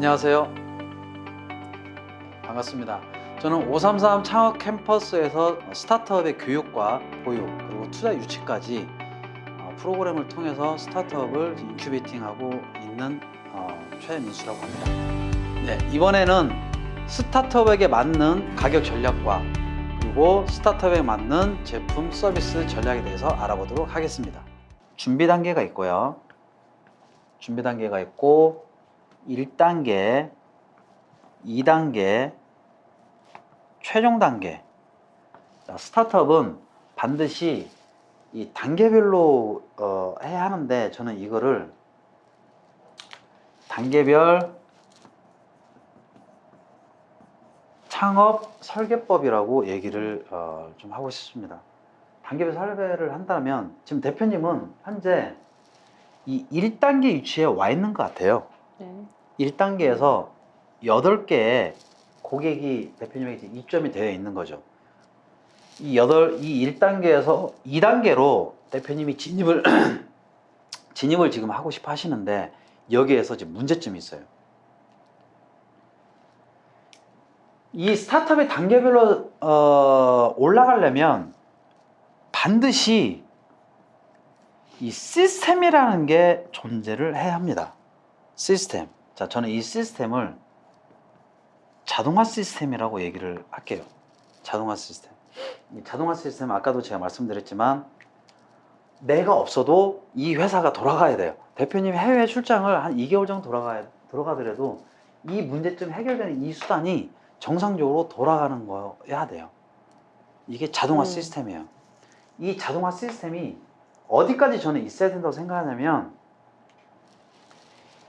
안녕하세요. 반갑습니다. 저는 533 창업 캠퍼스에서 스타트업의 교육과 보육 그리고 투자 유치까지 어, 프로그램을 통해서 스타트업을 incubating하고 있는 어, 최민수라고 합니다. 네, 이번에는 스타트업에게 맞는 가격 전략과 그리고 스타트업에 맞는 제품 서비스 전략에 대해서 알아보도록 하겠습니다. 준비 단계가 있고요. 준비 단계가 있고 1단계, 2단계, 최종 단계. 자, 스타트업은 반드시 이 단계별로 어, 해야 하는데 저는 이거를 단계별 창업 설계법이라고 얘기를 어, 좀 하고 싶습니다. 단계별 설계를 한다면 지금 대표님은 현재 이 1단계 위치에 와 있는 것 같아요. 네. 1단계에서 8개의 고객이 대표님에게 이제 입점이 되어 있는 거죠. 이 8, 이 1단계에서 2단계로 대표님이 진입을, 진입을 지금 하고 싶어 하시는데 여기에서 지금 문제점이 있어요. 이 스타트업의 단계별로 어, 올라가려면 반드시 이 시스템이라는 게 존재를 해야 합니다. 시스템. 자, 저는 이 시스템을 자동화 시스템이라고 얘기를 할게요. 자동화 시스템. 이 자동화 시스템 아까도 제가 말씀드렸지만 내가 없어도 이 회사가 돌아가야 돼요. 대표님 해외 출장을 한 2개월 정도 돌아가야 돌아가더라도 이 문제점 해결되는 이 수단이 정상적으로 돌아가는 거여야 돼요. 이게 자동화 음. 시스템이에요. 이 자동화 시스템이 어디까지 저는 있어야 된다고 생각하냐면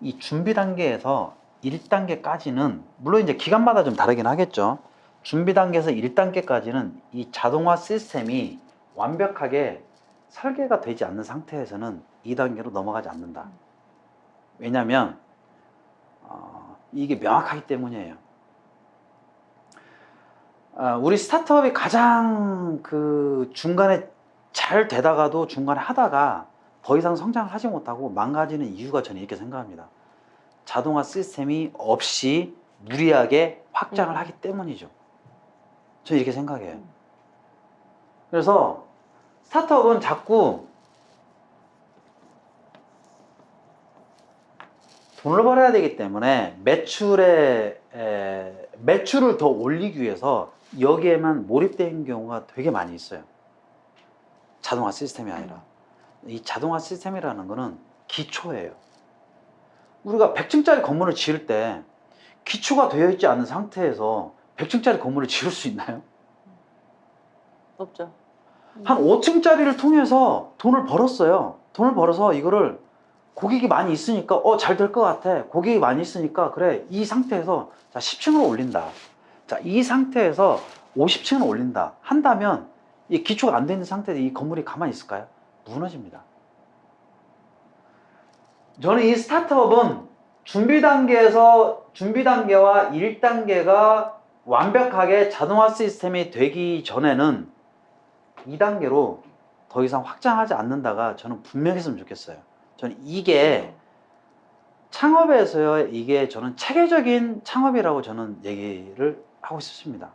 이 준비 단계에서 1단계까지는 물론 이제 기간마다 좀 다르긴 하겠죠. 준비 단계에서 1단계까지는 이 자동화 시스템이 완벽하게 설계가 되지 않는 상태에서는 2단계로 넘어가지 않는다. 왜냐하면 어, 이게 명확하기 때문이에요. 아, 우리 스타트업이 가장 그 중간에 잘 되다가도 중간에 하다가 더 이상 성장을 하지 못하고 망가지는 이유가 저는 이렇게 생각합니다. 자동화 시스템이 없이 무리하게 확장을 음. 하기 때문이죠. 저는 이렇게 생각해요. 그래서 스타트업은 자꾸 돈을 벌어야 되기 때문에 매출에 에, 매출을 더 올리기 위해서 여기에만 몰입된 경우가 되게 많이 있어요. 자동화 시스템이 아니라 이 자동화 시스템이라는 거는 기초예요. 우리가 100층짜리 건물을 지을 때 기초가 되어 있지 않은 상태에서 100층짜리 건물을 지을 수 있나요? 없죠. 한 5층짜리를 통해서 돈을 벌었어요. 돈을 벌어서 이거를 고객이 많이 있으니까 어 잘 될 것 같아. 고객이 많이 있으니까 그래 이 상태에서 자 10층으로 올린다. 자 이 상태에서 50층을 올린다. 한다면 이 기초가 안돼 있는 상태에 이 건물이 가만히 있을까요? 무너집니다. 저는 이 스타트업은 준비 단계에서 준비 단계와 1단계가 완벽하게 자동화 시스템이 되기 전에는 2단계로 더 이상 확장하지 않는다가 저는 분명히 했으면 좋겠어요. 저는 이게 창업에서요, 이게 저는 체계적인 창업이라고 저는 얘기를 하고 싶습니다.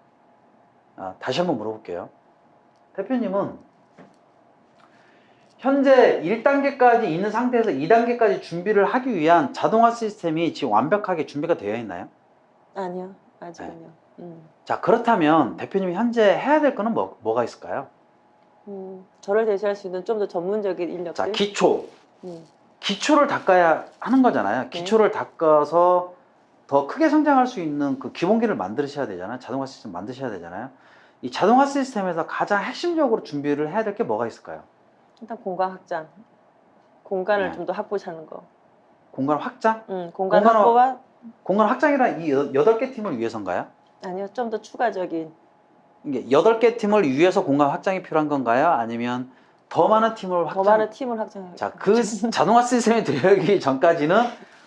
아, 다시 한번 물어볼게요. 대표님은 현재 1단계까지 있는 상태에서 2단계까지 준비를 하기 위한 자동화 시스템이 지금 완벽하게 준비가 되어 있나요? 아니요. 아직은요. 음. 자, 그렇다면 대표님이 현재 해야 될 거는 뭐, 뭐가 있을까요? 음. 저를 대체할 수 있는 좀 더 전문적인 인력들. 자, 기초. 음. 기초를 닦아야 하는 거잖아요. 기초를 닦아서 더 크게 성장할 수 있는 그 기본기를 만드셔야 되잖아요. 자동화 시스템 만드셔야 되잖아요. 이 자동화 시스템에서 가장 핵심적으로 준비를 해야 될 게 뭐가 있을까요? 일단 공간 확장. 공간을 네. 좀더 확보하는 거. 공간 확장? 음. 공간 공간을- 확보와 공간 확장이란 이 여- 여덟 개 팀을 위해서인가요? 아니요. 좀 더 추가적인 이게 여덟 개 팀을 위해서 공간 확장이 필요한 건가요? 아니면 더 많은 팀을 더 확장? 많은 팀을 확장해야 자, 그 자동화 시스템이 들어가기 전까지는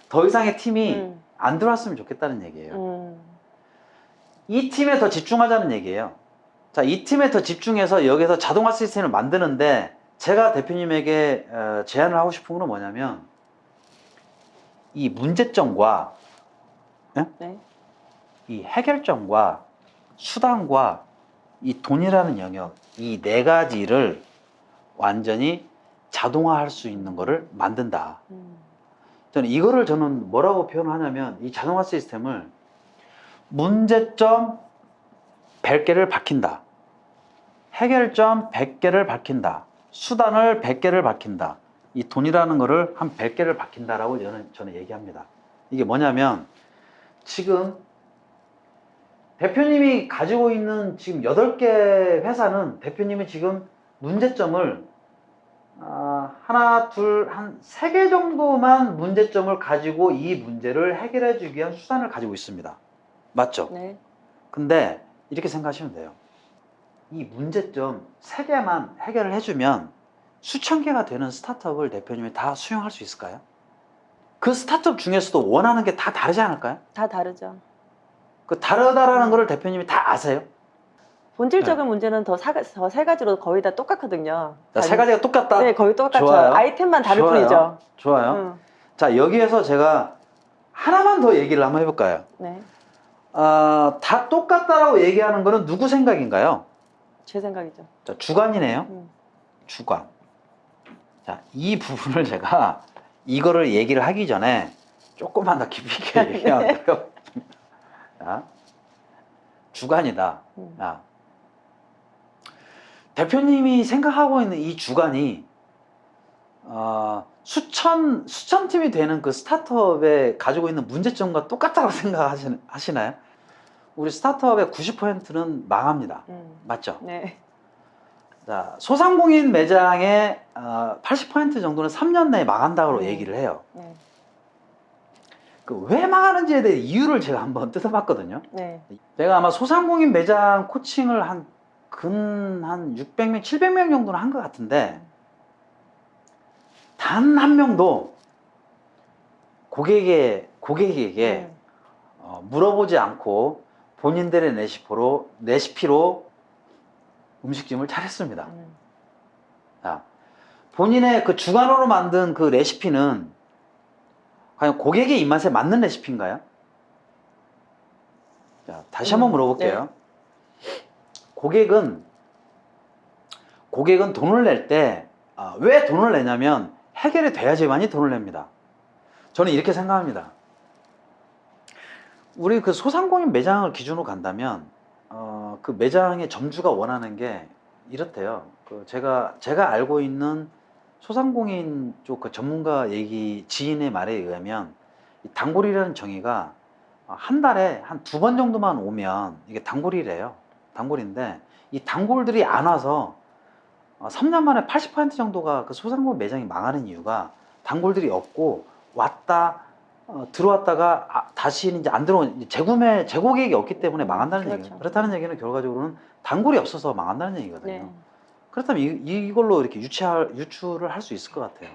더 이상의 팀이 음. 안 들어왔으면 좋겠다는 얘기예요. 음. 이 팀에 더 집중하자는 얘기예요. 자, 이 팀에 더 집중해서 여기서 자동화 시스템을 만드는데 제가 대표님에게 어, 제안을 하고 싶은 건 뭐냐면 이 문제점과 네. 이 해결점과 수단과 이 돈이라는 영역 이 네 가지를 완전히 자동화할 수 있는 거를 만든다. 음. 저는 이거를 저는 뭐라고 표현하냐면 이 자동화 시스템을 문제점 100개를 밝힌다. 해결점 100개를 밝힌다. 수단을 100개를 밝힌다. 이 돈이라는 거를 한 100개를 밝힌다라고 저는, 저는 얘기합니다. 이게 뭐냐면 지금 대표님이 가지고 있는 지금 8개 회사는 대표님이 지금 문제점을 아, 하나, 둘, 한 세 개 정도만 문제점을 가지고 이 문제를 해결해 주기 위한 수단을 가지고 있습니다. 맞죠? 네. 근데 이렇게 생각하시면 돼요. 이 문제점 세 개만 해결을 해주면 수천 개가 되는 스타트업을 대표님이 다 수용할 수 있을까요? 그 스타트업 중에서도 원하는 게 다 다르지 않을까요? 다 다르죠. 그 다르다라는 거를 대표님이 다 아세요? 본질적인 문제는 더세 가지로 거의 다 똑같거든요. 자, 세 가지가 똑같다. 네, 거의 똑같죠. 좋아요. 아이템만 다를 좋아요. 뿐이죠. 좋아요. 음. 자, 여기에서 제가 하나만 더 얘기를 한번 해볼까요? 네. 아, 다 똑같다라고 얘기하는 거는 누구 생각인가요? 제 생각이죠. 자, 주관이네요. 음. 주관. 자, 이 부분을 제가 이거를 얘기를 하기 전에 조금만 더 깊이 있게 얘기하고요. 자, 주관이다. 음. 자, 대표님이 생각하고 있는 이 주관이 어, 수천 수천 팀이 되는 그 스타트업에 가지고 있는 문제점과 똑같다고 생각하시나요? 우리 스타트업의 90%는 망합니다. 음. 맞죠? 네. 자, 소상공인 매장의 어, 80% 정도는 3년 내에 망한다고 음. 얘기를 해요. 네. 그왜 망하는지에 대해 이유를 제가 한번 뜯어봤거든요. 네. 제가 아마 소상공인 매장 코칭을 한 근 한 600명, 700명 정도는 한 것 같은데 단 한 명도 고객의 고객에게 네. 어, 물어보지 않고 본인들의 레시피로 레시피로 음식점을 차렸습니다. 음. 자, 본인의 그 주관으로 만든 그 레시피는 과연 고객의 입맛에 맞는 레시피인가요? 자, 다시 한번 음, 물어볼게요. 고객은 고객은 돈을 낼 때왜 돈을 내냐면 해결이 돼야지만이 돈을 냅니다. 저는 이렇게 생각합니다. 우리 그 소상공인 매장을 기준으로 간다면 어, 그 매장의 점주가 원하는 게 이렇대요. 그 제가 제가 알고 있는 소상공인 쪽 그 전문가 얘기 지인의 말에 의하면 이 단골이라는 정의가 어, 한 달에 한 두 번 정도만 오면 이게 단골이래요. 단골인데 이 단골들이 안 와서 어, 3년 만에 80% 정도가 그 소상공인 매장이 망하는 이유가 단골들이 없고 왔다 어, 들어왔다가 아, 다시 이제 안 들어온 재구매 재고객이 없기 때문에 망한다는 그렇죠. 얘기예요. 그렇다는 얘기는 결과적으로는 단골이 없어서 망한다는 얘기거든요. 네. 그렇다면 이, 이걸로 이렇게 유치할, 유추를 할 수 있을 것 같아요.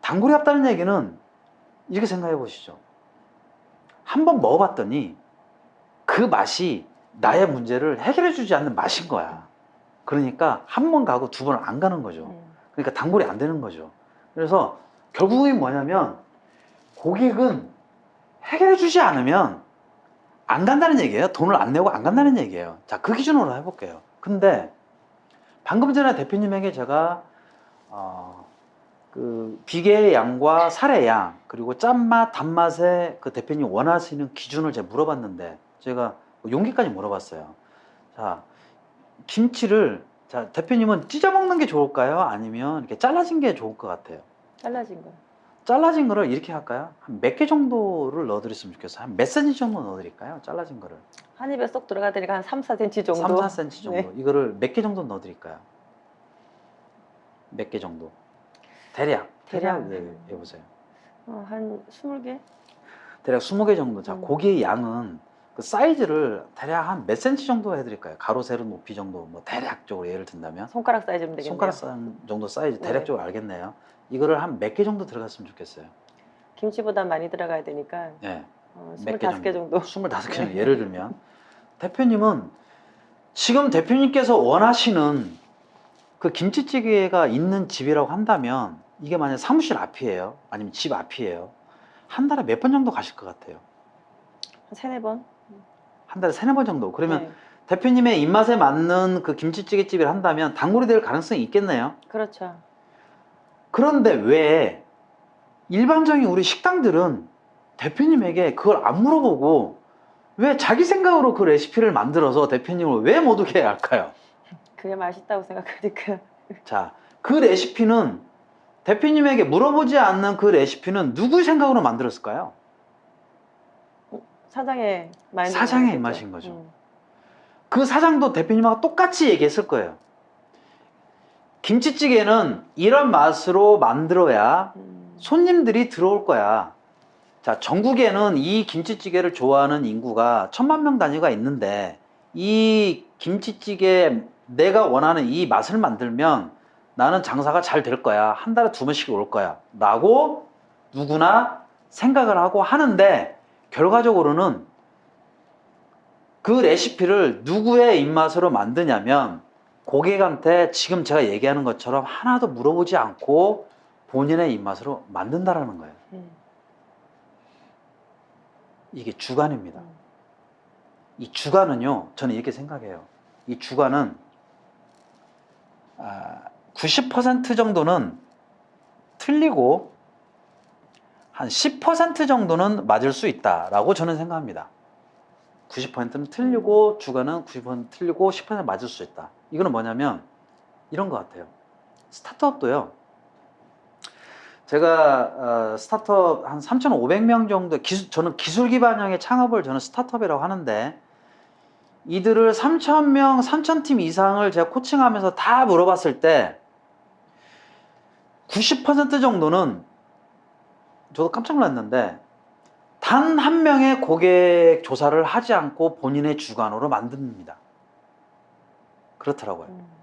단골이 없다는 얘기는 이렇게 생각해 보시죠. 한번 먹어봤더니 그 맛이 나의 문제를 해결해 주지 않는 맛인 거야. 그러니까 한 번 가고 두 번 안 가는 거죠. 음. 그러니까 단골이 안 되는 거죠. 그래서 결국은 뭐냐면 고객은 해결해 주지 않으면 안 간다는 얘기예요. 돈을 안 내고 안 간다는 얘기예요. 자, 그 기준으로 해볼게요. 근데 방금 전에 대표님에게 제가 어, 그 비계의 양과 살의 양 그리고 짠맛, 단맛의 그 대표님 원하시는 기준을 제가 물어봤는데 제가 용기까지 물어봤어요. 자, 김치를 자 대표님은 찢어 먹는 게 좋을까요? 아니면 이렇게 잘라진 게 좋을 것 같아요. 잘라진 거. 잘라진 거를 이렇게 할까요? 한 몇 개 정도를 넣어드렸으면 좋겠어요. 한몇 센치 정도 넣어드릴까요? 잘라진 거를. 한 입에 쏙 들어가 되니까 한 3, 4cm 정도. 3, 4cm 정도. 네. 이거를 몇 개 정도 넣어드릴까요? 몇 개 정도? 대략. 대략. 예, 해보세요. 어, 한 20개? 대략 20개 정도. 자, 음. 고기의 양은 그 사이즈를 대략 한몇 센치 정도 해드릴까요? 가로, 세로 높이 정도. 뭐 대략적으로 예를 든다면. 손가락 사이즈면 되겠네요. 손가락 산 정도 사이즈 네. 대략적으로 알겠네요. 이거를 한 몇 개 정도 들어갔으면 좋겠어요. 김치보다 많이 들어가야 되니까 예. 어, 몇개 25개 정도. 25개 정도 네. 예를 들면 대표님은 지금 대표님께서 원하시는 그 김치찌개가 있는 집이라고 한다면 이게 만약 사무실 앞이에요 아니면 집 앞이에요 한 달에 몇 번 정도 가실 것 같아요 한 세네 번. 한 달에 세네 번 정도. 그러면 네, 대표님의 입맛에 맞는 그 김치찌개집을 한다면 단골이 될 가능성이 있겠네요. 그렇죠. 그런데 왜 일반적인 우리 식당들은 대표님에게 그걸 안 물어보고 왜 자기 생각으로 그 레시피를 만들어서 대표님을 왜 못 오게 할까요? 그게 맛있다고 생각하니까. 자, 그 레시피는 대표님에게 물어보지 않는 그 레시피는 누구 생각으로 만들었을까요? 사장의 마인드. 사장의 입맛인 거죠. 그 사장도 대표님하고 똑같이 얘기했을 거예요. 김치찌개는 이런 맛으로 만들어야 음. 손님들이 들어올 거야. 자, 전국에는 이 김치찌개를 좋아하는 인구가 천만 명 단위가 있는데 이 김치찌개 내가 원하는 이 맛을 만들면 나는 장사가 잘 될 거야. 한 달에 두 번씩 올 거야. 라고 누구나 생각을 하고 하는데 결과적으로는 그 레시피를 누구의 입맛으로 만드냐면 고객한테 지금 제가 얘기하는 것처럼 하나도 물어보지 않고 본인의 입맛으로 만든다라는 거예요. 음. 이게 주관입니다. 음. 이 주관은요, 저는 이렇게 생각해요. 이 주관은 아, 90% 정도는 틀리고 한 10% 정도는 맞을 수 있다라고 저는 생각합니다. 90%는 틀리고 주관은 90% 틀리고 10% 맞을 수 있다. 이거는 뭐냐면 이런 것 같아요. 스타트업도요. 제가 어, 스타트업 한 3,500명 정도 기술, 저는 기술 기반형의 창업을 저는 스타트업이라고 하는데 이들을 3,000명, 3,000팀 이상을 제가 코칭하면서 다 물어봤을 때 90% 정도는 저도 깜짝 놀랐는데 단 한 명의 고객 조사를 하지 않고 본인의 주관으로 만듭니다. 그렇더라고요. 음.